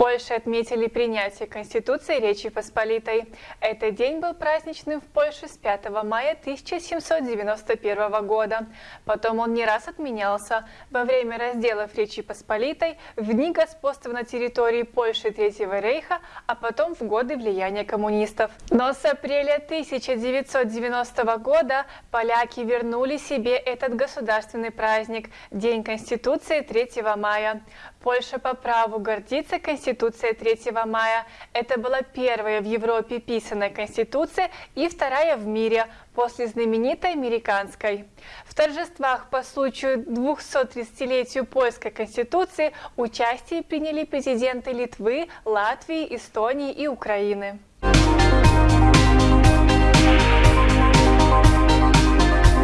Польше отметили принятие Конституции Речи Посполитой. Этот день был праздничным в Польше с 5 мая 1791 года. Потом он не раз отменялся во время разделов Речи Посполитой, в дни господства на территории Польши Третьего рейха, а потом в годы влияния коммунистов. Но с апреля 1990 года поляки вернули себе этот государственный праздник – День Конституции 3 мая. Польша по праву гордится Конституцией 3 мая. Это была первая в Европе писанная Конституция и вторая в мире после знаменитой американской. В торжествах по случаю 230-летию Польской Конституции участие приняли президенты Литвы, Латвии, Эстонии и Украины.